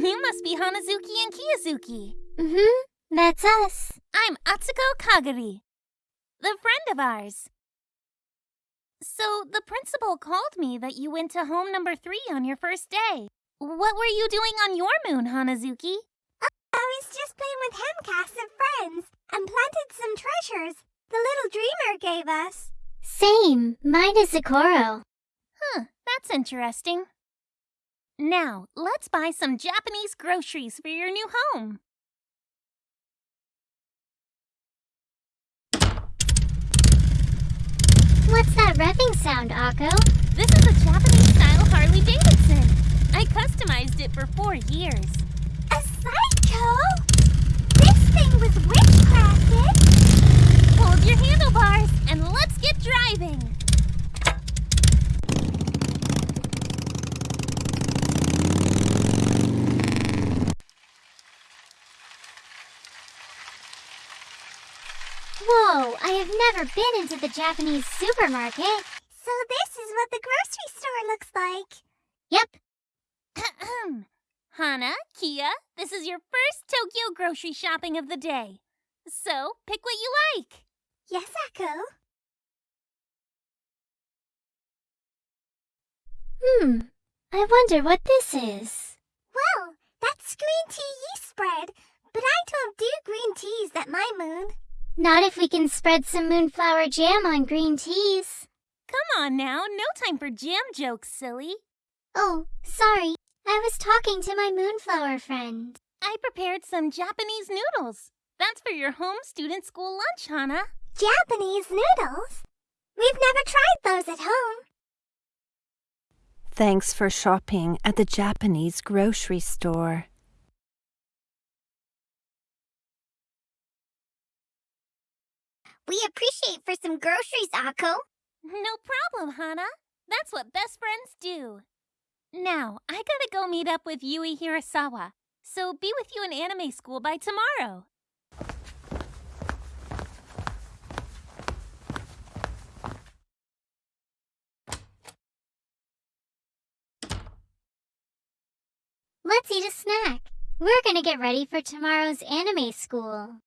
be Hanazuki and Kiyozuki. Mm-hmm. That's us. I'm Atsuko Kagari, the friend of ours. So, the principal called me that you went to home number three on your first day. What were you doing on your moon, Hanazuki? I was just playing with Hemkas and friends and planted some treasures the little dreamer gave us. Same. Mine is Zukoro. Huh, that's interesting. Now, let's buy some Japanese groceries for your new home. What's that revving sound, Akko? This is a Japanese style Harley Davidson. I customized it for four years. A psycho? This thing was witchcrafted? Hold your handlebars and let's get driving. Whoa, I have never been into the Japanese supermarket. So this is what the grocery store looks like. Yep. Hana, Kia, this is your first Tokyo grocery shopping of the day. So, pick what you like. Yes, Akko. Hmm. I wonder what this is. Well, that's green tea yeast spread, but I don't do green teas at my moon. Not if we can spread some moonflower jam on green teas. Come on now, no time for jam jokes, silly. Oh, sorry. I was talking to my moonflower friend. I prepared some Japanese noodles. That's for your home student school lunch, Hana. Japanese noodles? We've never tried those at home. Thanks for shopping at the Japanese grocery store. We appreciate for some groceries, Akko. No problem, Hana. That's what best friends do. Now, I gotta go meet up with Yui Hirasawa, so be with you in anime school by tomorrow. Let's eat a snack. We're gonna get ready for tomorrow's anime school.